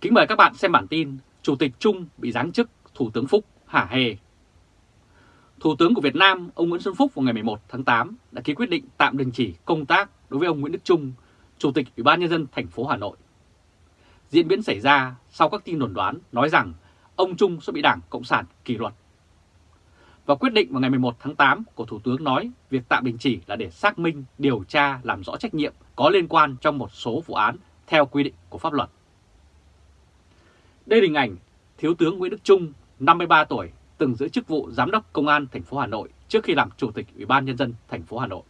Kính mời các bạn xem bản tin Chủ tịch Trung bị giáng chức Thủ tướng Phúc hả hề. Thủ tướng của Việt Nam, ông Nguyễn Xuân Phúc vào ngày 11 tháng 8 đã ký quyết định tạm đình chỉ công tác đối với ông Nguyễn Đức Trung, Chủ tịch Ủy ban Nhân dân thành phố Hà Nội. Diễn biến xảy ra sau các tin đồn đoán nói rằng ông Trung sẽ bị Đảng Cộng sản kỷ luật. Và quyết định vào ngày 11 tháng 8 của Thủ tướng nói việc tạm đình chỉ là để xác minh, điều tra, làm rõ trách nhiệm có liên quan trong một số vụ án theo quy định của pháp luật. Đây là hình ảnh Thiếu tướng Nguyễn Đức Trung, 53 tuổi, từng giữ chức vụ Giám đốc Công an thành phố Hà Nội trước khi làm Chủ tịch Ủy ban Nhân dân thành phố Hà Nội.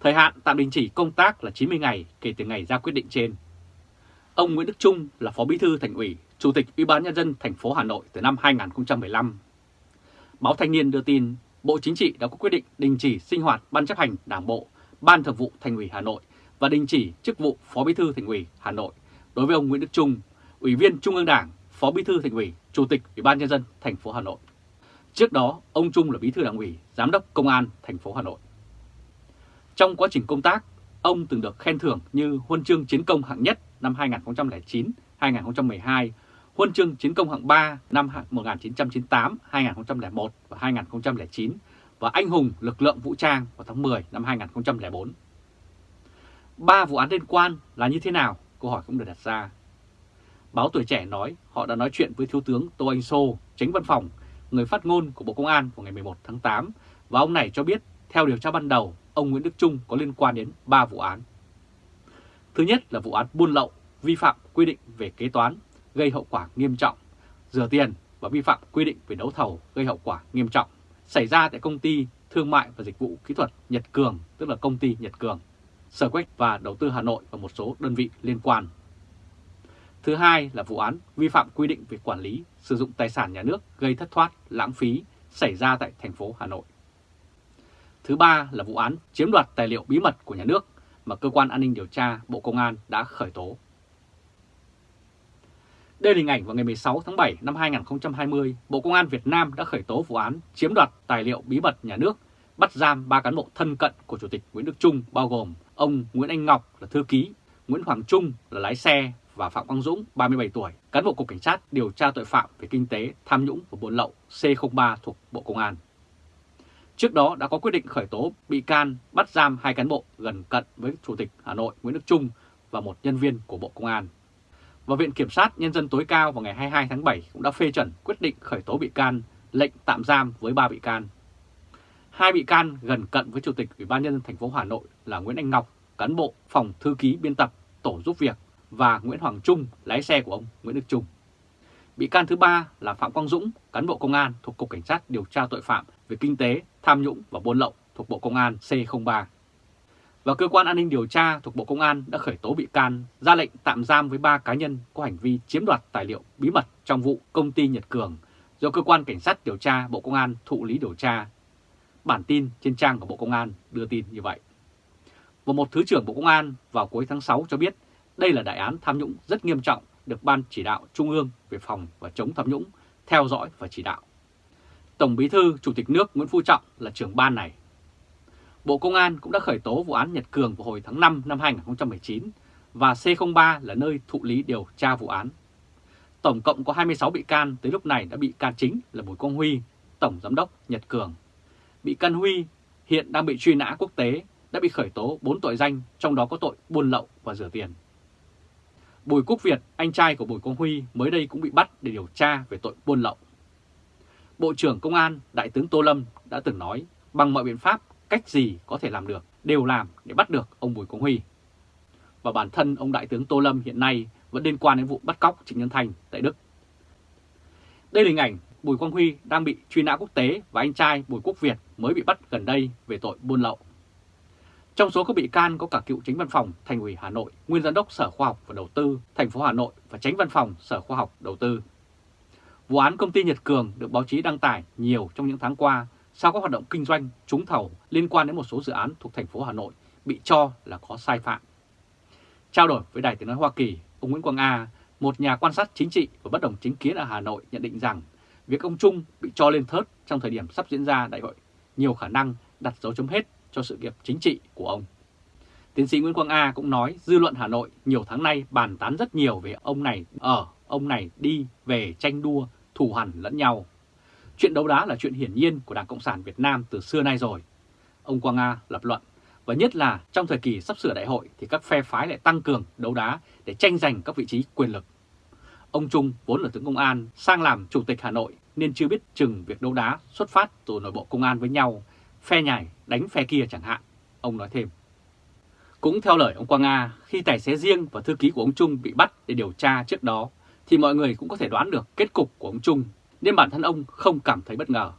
Thời hạn tạm đình chỉ công tác là 90 ngày kể từ ngày ra quyết định trên. Ông Nguyễn Đức Trung là Phó Bí thư Thành ủy, Chủ tịch Ủy ban Nhân dân thành phố Hà Nội từ năm 2015. Báo Thanh niên đưa tin Bộ Chính trị đã có quyết định đình chỉ sinh hoạt Ban chấp hành Đảng bộ, Ban thường vụ Thành ủy Hà Nội và đình chỉ chức vụ Phó Bí thư Thành ủy Hà Nội đối với ông Nguyễn Đức Trung, Ủy viên Trung ương Đảng, Phó Bí thư Thành ủy, Chủ tịch Ủy ban nhân dân thành phố Hà Nội. Trước đó, ông Trung là Bí thư Đảng ủy, Giám đốc Công an thành phố Hà Nội. Trong quá trình công tác, ông từng được khen thưởng như Huân chương Chiến công hạng nhất năm 2009, 2012, Huân chương Chiến công hạng 3 năm 1998, 2001 và 2009 và Anh hùng lực lượng vũ trang vào tháng 10 năm 2004. Ba vụ án liên quan là như thế nào? Câu hỏi cũng được đặt ra. Báo Tuổi Trẻ nói họ đã nói chuyện với Thiếu tướng Tô Anh Sô, tránh văn phòng, người phát ngôn của Bộ Công an vào ngày 11 tháng 8 và ông này cho biết theo điều tra ban đầu, ông Nguyễn Đức Trung có liên quan đến 3 vụ án. Thứ nhất là vụ án buôn lậu, vi phạm quy định về kế toán, gây hậu quả nghiêm trọng, rửa tiền và vi phạm quy định về đấu thầu gây hậu quả nghiêm trọng, xảy ra tại công ty Thương mại và Dịch vụ Kỹ thuật Nhật Cường, tức là công ty Nhật Cường, Sở Quách và Đầu tư Hà Nội và một số đơn vị liên quan. Thứ hai là vụ án vi phạm quy định về quản lý, sử dụng tài sản nhà nước gây thất thoát, lãng phí xảy ra tại thành phố Hà Nội. Thứ ba là vụ án chiếm đoạt tài liệu bí mật của nhà nước mà Cơ quan An ninh Điều tra Bộ Công an đã khởi tố. Đây là hình ảnh vào ngày 16 tháng 7 năm 2020, Bộ Công an Việt Nam đã khởi tố vụ án chiếm đoạt tài liệu bí mật nhà nước, bắt giam 3 cán bộ thân cận của Chủ tịch Nguyễn Đức Trung bao gồm ông Nguyễn Anh Ngọc là thư ký, Nguyễn Hoàng Trung là lái xe và Phạm Quang Dũng, 37 tuổi, cán bộ Cục Cảnh sát điều tra tội phạm về kinh tế, tham nhũng và buôn lậu C03 thuộc Bộ Công an. Trước đó đã có quyết định khởi tố bị can bắt giam hai cán bộ gần cận với Chủ tịch Hà Nội Nguyễn Đức Trung và một nhân viên của Bộ Công an. Và Viện Kiểm sát Nhân dân tối cao vào ngày 22 tháng 7 cũng đã phê chuẩn quyết định khởi tố bị can, lệnh tạm giam với ba bị can. Hai bị can gần cận với Chủ tịch Ủy ban nhân dân thành phố Hà Nội là Nguyễn Anh Ngọc, cán bộ phòng thư ký biên tập tổ giúp việc và Nguyễn Hoàng Trung, lái xe của ông Nguyễn Đức Trung. Bị can thứ ba là Phạm Quang Dũng, cán bộ công an thuộc Cục Cảnh sát điều tra tội phạm về kinh tế, tham nhũng và buôn lậu thuộc Bộ Công an C03. Và Cơ quan An ninh Điều tra thuộc Bộ Công an đã khởi tố bị can, ra lệnh tạm giam với ba cá nhân có hành vi chiếm đoạt tài liệu bí mật trong vụ công ty Nhật Cường do Cơ quan Cảnh sát điều tra Bộ Công an thụ lý điều tra. Bản tin trên trang của Bộ Công an đưa tin như vậy. Và một Thứ trưởng Bộ Công an vào cuối tháng 6 cho biết đây là đại án tham nhũng rất nghiêm trọng được Ban chỉ đạo Trung ương về phòng và chống tham nhũng theo dõi và chỉ đạo. Tổng Bí thư Chủ tịch nước Nguyễn Phú Trọng là trưởng ban này. Bộ Công an cũng đã khởi tố vụ án Nhật Cường vào hồi tháng 5 năm 2019 và C03 là nơi thụ lý điều tra vụ án. Tổng cộng có 26 bị can tới lúc này đã bị can chính là Bùi Quang Huy, Tổng Giám đốc Nhật Cường. Bị can Huy hiện đang bị truy nã quốc tế, đã bị khởi tố 4 tội danh, trong đó có tội buôn lậu và rửa tiền. Bùi Quốc Việt, anh trai của Bùi Quang Huy mới đây cũng bị bắt để điều tra về tội buôn lậu. Bộ trưởng Công an Đại tướng Tô Lâm đã từng nói bằng mọi biện pháp cách gì có thể làm được đều làm để bắt được ông Bùi Quang Huy. Và bản thân ông Đại tướng Tô Lâm hiện nay vẫn liên quan đến vụ bắt cóc Trịnh Nhân Thành tại Đức. Đây là hình ảnh Bùi Quang Huy đang bị truy nã quốc tế và anh trai Bùi Quốc Việt mới bị bắt gần đây về tội buôn lậu. Trong số các bị can có cả cựu chính văn phòng Thành ủy Hà Nội, nguyên giám đốc Sở Khoa học và Đầu tư thành phố Hà Nội và tránh văn phòng Sở Khoa học Đầu tư. Vụ án công ty Nhật Cường được báo chí đăng tải nhiều trong những tháng qua sau các hoạt động kinh doanh trúng thầu liên quan đến một số dự án thuộc thành phố Hà Nội bị cho là có sai phạm. Trao đổi với Đài Tiếng Nói Hoa Kỳ, ông Nguyễn Quang A, một nhà quan sát chính trị và bất đồng chính kiến ở Hà Nội nhận định rằng việc ông Trung bị cho lên thớt trong thời điểm sắp diễn ra đại hội nhiều khả năng đặt dấu chấm hết cho sự nghiệp chính trị của ông. Tiến sĩ Nguyễn Quang A cũng nói dư luận Hà Nội nhiều tháng nay bàn tán rất nhiều về ông này ở, ông này đi, về tranh đua, thù hằn lẫn nhau. Chuyện đấu đá là chuyện hiển nhiên của Đảng Cộng sản Việt Nam từ xưa nay rồi. Ông Quang A lập luận, và nhất là trong thời kỳ sắp sửa đại hội thì các phe phái lại tăng cường đấu đá để tranh giành các vị trí quyền lực. Ông Trung vốn là tướng công an sang làm chủ tịch Hà Nội nên chưa biết chừng việc đấu đá xuất phát từ nội bộ công an với nhau, phe nhảy đánh phe kia chẳng hạn, ông nói thêm. Cũng theo lời ông Quang nga khi tài xế riêng và thư ký của ông Trung bị bắt để điều tra trước đó, thì mọi người cũng có thể đoán được kết cục của ông Trung, nên bản thân ông không cảm thấy bất ngờ.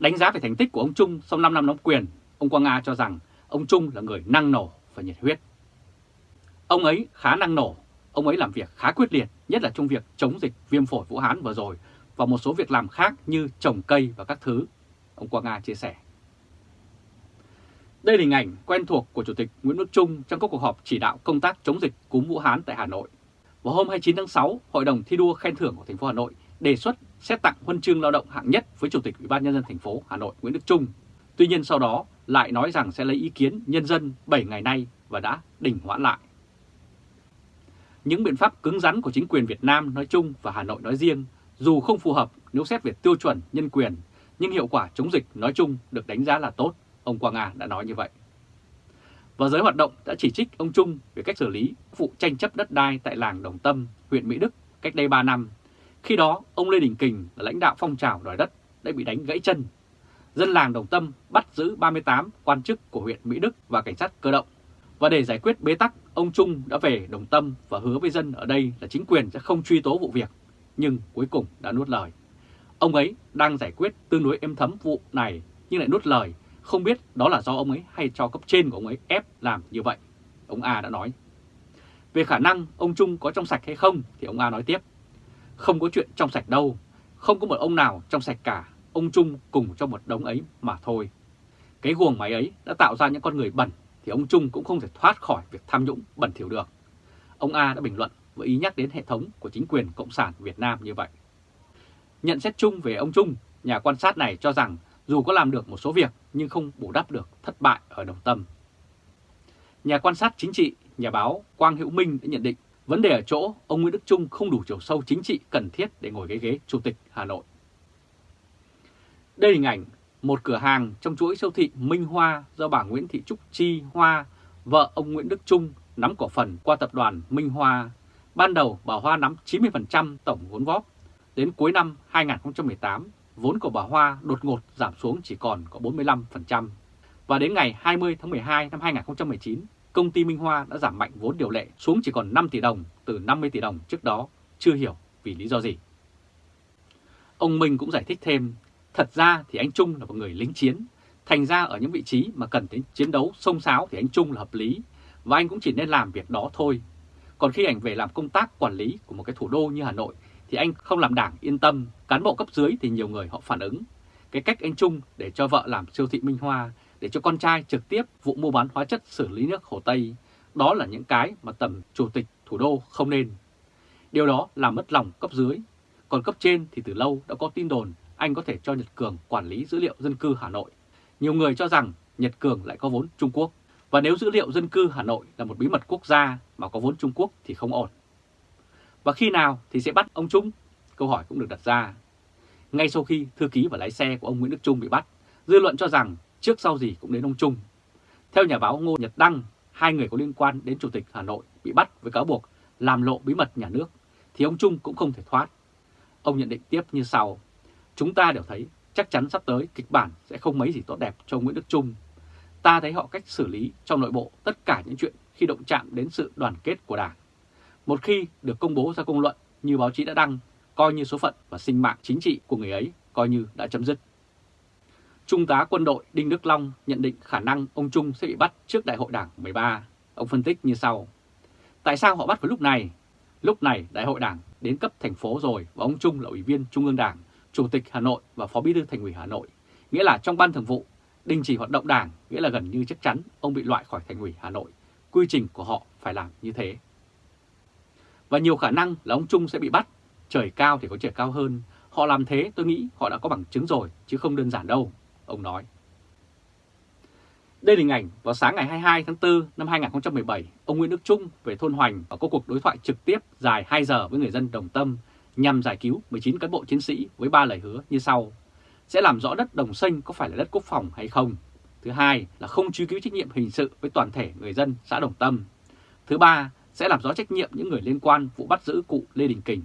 Đánh giá về thành tích của ông Trung sau 5 năm nắm quyền, ông Quang nga cho rằng ông Trung là người năng nổ và nhiệt huyết. Ông ấy khá năng nổ, ông ấy làm việc khá quyết liệt, nhất là trong việc chống dịch viêm phổi Vũ Hán vừa rồi và một số việc làm khác như trồng cây và các thứ, ông Quang nga chia sẻ. Đây là hình ảnh quen thuộc của Chủ tịch Nguyễn Đức Trung trong các cuộc họp chỉ đạo công tác chống dịch cúm Vũ Hán tại Hà Nội. Vào hôm 29 tháng 6, Hội đồng thi đua khen thưởng của thành phố Hà Nội đề xuất xét tặng huân chương lao động hạng nhất với Chủ tịch Ủy ban nhân dân thành phố Hà Nội Nguyễn Đức Trung. Tuy nhiên sau đó lại nói rằng sẽ lấy ý kiến nhân dân 7 ngày nay và đã đình hoãn lại. Những biện pháp cứng rắn của chính quyền Việt Nam nói chung và Hà Nội nói riêng dù không phù hợp nếu xét về tiêu chuẩn nhân quyền, nhưng hiệu quả chống dịch nói chung được đánh giá là tốt, ông Quang Nga đã nói như vậy. Và giới hoạt động đã chỉ trích ông Trung về cách xử lý vụ tranh chấp đất đai tại làng Đồng Tâm, huyện Mỹ Đức cách đây 3 năm. Khi đó, ông Lê Đình Kình là lãnh đạo phong trào đòi đất đã bị đánh gãy chân. Dân làng Đồng Tâm bắt giữ 38 quan chức của huyện Mỹ Đức và cảnh sát cơ động. Và để giải quyết bế tắc, ông Trung đã về Đồng Tâm và hứa với dân ở đây là chính quyền sẽ không truy tố vụ việc nhưng cuối cùng đã nuốt lời. Ông ấy đang giải quyết tương đối êm thấm vụ này nhưng lại nuốt lời, không biết đó là do ông ấy hay cho cấp trên của ông ấy ép làm như vậy. Ông A đã nói. Về khả năng ông Trung có trong sạch hay không thì ông A nói tiếp. Không có chuyện trong sạch đâu, không có một ông nào trong sạch cả, ông Trung cùng trong một đống ấy mà thôi. Cái guồng máy ấy đã tạo ra những con người bẩn thì ông Trung cũng không thể thoát khỏi việc tham nhũng bẩn thỉu được. Ông A đã bình luận với ý nhắc đến hệ thống của chính quyền Cộng sản Việt Nam như vậy. Nhận xét chung về ông Trung, nhà quan sát này cho rằng dù có làm được một số việc nhưng không bù đắp được thất bại ở Đồng Tâm. Nhà quan sát chính trị, nhà báo Quang Hữu Minh đã nhận định vấn đề ở chỗ ông Nguyễn Đức Trung không đủ chiều sâu chính trị cần thiết để ngồi ghế ghế Chủ tịch Hà Nội. Đây là hình ảnh một cửa hàng trong chuỗi siêu thị Minh Hoa do bà Nguyễn Thị Trúc Chi Hoa, vợ ông Nguyễn Đức Trung nắm cổ phần qua tập đoàn Minh Hoa Ban đầu bà Hoa nắm 90% tổng vốn góp. Đến cuối năm 2018, vốn của bà Hoa đột ngột giảm xuống chỉ còn có 45%. Và đến ngày 20 tháng 12 năm 2019, công ty Minh Hoa đã giảm mạnh vốn điều lệ xuống chỉ còn 5 tỷ đồng từ 50 tỷ đồng trước đó, chưa hiểu vì lý do gì. Ông Minh cũng giải thích thêm, thật ra thì anh Trung là một người lính chiến, thành ra ở những vị trí mà cần đến chiến đấu sông sáo thì anh Trung là hợp lý, và anh cũng chỉ nên làm việc đó thôi, còn khi anh về làm công tác quản lý của một cái thủ đô như Hà Nội thì anh không làm đảng yên tâm, cán bộ cấp dưới thì nhiều người họ phản ứng. Cái cách anh Trung để cho vợ làm siêu thị Minh Hoa, để cho con trai trực tiếp vụ mua bán hóa chất xử lý nước Hồ Tây, đó là những cái mà tầm chủ tịch thủ đô không nên. Điều đó làm mất lòng cấp dưới. Còn cấp trên thì từ lâu đã có tin đồn anh có thể cho Nhật Cường quản lý dữ liệu dân cư Hà Nội. Nhiều người cho rằng Nhật Cường lại có vốn Trung Quốc. Và nếu dữ liệu dân cư Hà Nội là một bí mật quốc gia mà có vốn Trung Quốc thì không ổn. Và khi nào thì sẽ bắt ông Trung? Câu hỏi cũng được đặt ra. Ngay sau khi thư ký và lái xe của ông Nguyễn Đức Trung bị bắt, dư luận cho rằng trước sau gì cũng đến ông Trung. Theo nhà báo Ngô Nhật Đăng, hai người có liên quan đến Chủ tịch Hà Nội bị bắt với cáo buộc làm lộ bí mật nhà nước, thì ông Trung cũng không thể thoát. Ông nhận định tiếp như sau, chúng ta đều thấy chắc chắn sắp tới kịch bản sẽ không mấy gì tốt đẹp cho Nguyễn Đức Trung ta thấy họ cách xử lý trong nội bộ tất cả những chuyện khi động chạm đến sự đoàn kết của Đảng. Một khi được công bố ra công luận như báo chí đã đăng, coi như số phận và sinh mạng chính trị của người ấy coi như đã chấm dứt. Trung tá quân đội Đinh Đức Long nhận định khả năng ông Trung sẽ bị bắt trước đại hội đảng 13. Ông phân tích như sau. Tại sao họ bắt vào lúc này? Lúc này đại hội đảng đến cấp thành phố rồi và ông Trung là ủy viên Trung ương Đảng, Chủ tịch Hà Nội và Phó Bí thư Thành ủy Hà Nội. Nghĩa là trong ban thường vụ Đình chỉ hoạt động đảng nghĩa là gần như chắc chắn ông bị loại khỏi thành ủy Hà Nội. Quy trình của họ phải làm như thế. Và nhiều khả năng là ông Trung sẽ bị bắt. Trời cao thì có trời cao hơn. Họ làm thế tôi nghĩ họ đã có bằng chứng rồi chứ không đơn giản đâu, ông nói. Đây là hình ảnh vào sáng ngày 22 tháng 4 năm 2017, ông Nguyễn Đức Trung về thôn Hoành và có cuộc đối thoại trực tiếp dài 2 giờ với người dân Đồng Tâm nhằm giải cứu 19 cán bộ chiến sĩ với 3 lời hứa như sau. Sẽ làm rõ đất Đồng Xanh có phải là đất quốc phòng hay không. Thứ hai là không truy cứu trách nhiệm hình sự với toàn thể người dân xã Đồng Tâm. Thứ ba sẽ làm rõ trách nhiệm những người liên quan vụ bắt giữ cụ Lê Đình Kình.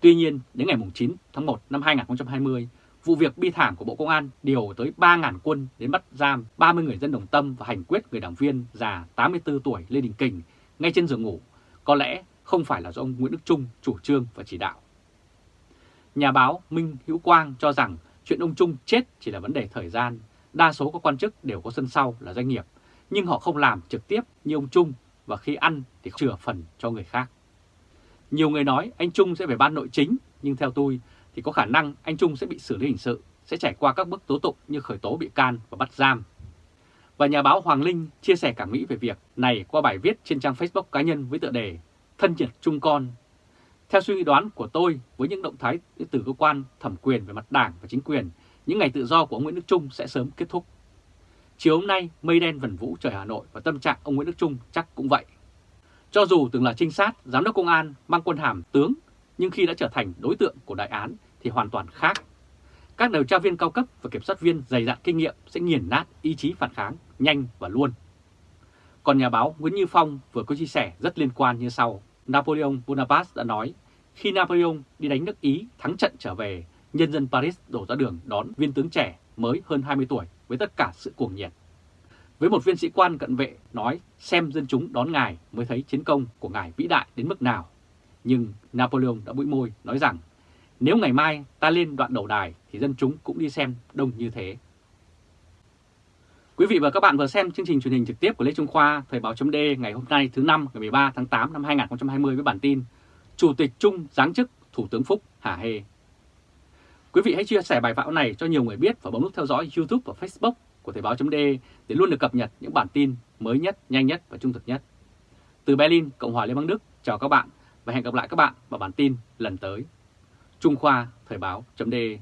Tuy nhiên, đến ngày 9 tháng 1 năm 2020, vụ việc bi thảm của Bộ Công an điều tới 3.000 quân đến bắt giam 30 người dân đồng tâm và hành quyết người đảng viên già 84 tuổi Lê Đình Kình ngay trên giường ngủ, có lẽ không phải là do ông Nguyễn Đức Trung chủ trương và chỉ đạo. Nhà báo Minh Hữu Quang cho rằng chuyện ông Trung chết chỉ là vấn đề thời gian, đa số các quan chức đều có sân sau là doanh nghiệp, nhưng họ không làm trực tiếp như ông Trung và khi ăn thì chừa phần cho người khác. Nhiều người nói anh Trung sẽ về ban nội chính, nhưng theo tôi thì có khả năng anh Trung sẽ bị xử lý hình sự, sẽ trải qua các bước tố tụng như khởi tố bị can và bắt giam. Và nhà báo Hoàng Linh chia sẻ cảm nghĩ về việc này qua bài viết trên trang Facebook cá nhân với tựa đề Thân nhiệt Trung Con. Theo suy nghĩ đoán của tôi, với những động thái từ cơ quan thẩm quyền về mặt đảng và chính quyền, những ngày tự do của ông Nguyễn Đức Trung sẽ sớm kết thúc. Chiều hôm nay, mây đen vần vũ trời Hà Nội và tâm trạng ông Nguyễn Đức Trung chắc cũng vậy. Cho dù từng là trinh sát, giám đốc công an, mang quân hàm tướng, nhưng khi đã trở thành đối tượng của đại án thì hoàn toàn khác. Các điều tra viên cao cấp và kiểm soát viên dày dặn kinh nghiệm sẽ nghiền nát ý chí phản kháng nhanh và luôn. Còn nhà báo Nguyễn Như Phong vừa có chia sẻ rất liên quan như sau. Napoleon Bonaparte đã nói, khi Napoleon đi đánh nước Ý thắng trận trở về, nhân dân Paris đổ ra đường đón viên tướng trẻ mới hơn 20 tuổi với tất cả sự cuồng nhiệt. Với một viên sĩ quan cận vệ nói, xem dân chúng đón ngài mới thấy chiến công của ngài vĩ đại đến mức nào. Nhưng Napoleon đã bụi môi nói rằng, nếu ngày mai ta lên đoạn đầu đài thì dân chúng cũng đi xem đông như thế. Quý vị và các bạn vừa xem chương trình truyền hình trực tiếp của Lê Trung Khoa, Thời báo chấm ngày hôm nay thứ năm, ngày 13 tháng 8 năm 2020 với bản tin Chủ tịch Trung giáng chức Thủ tướng Phúc hà hê. Quý vị hãy chia sẻ bài báo này cho nhiều người biết và bấm nút theo dõi YouTube và Facebook của Thời báo.de để luôn được cập nhật những bản tin mới nhất, nhanh nhất và trung thực nhất. Từ Berlin, Cộng hòa Liên bang Đức, chào các bạn và hẹn gặp lại các bạn vào bản tin lần tới. Trung Khoa Thời báo.de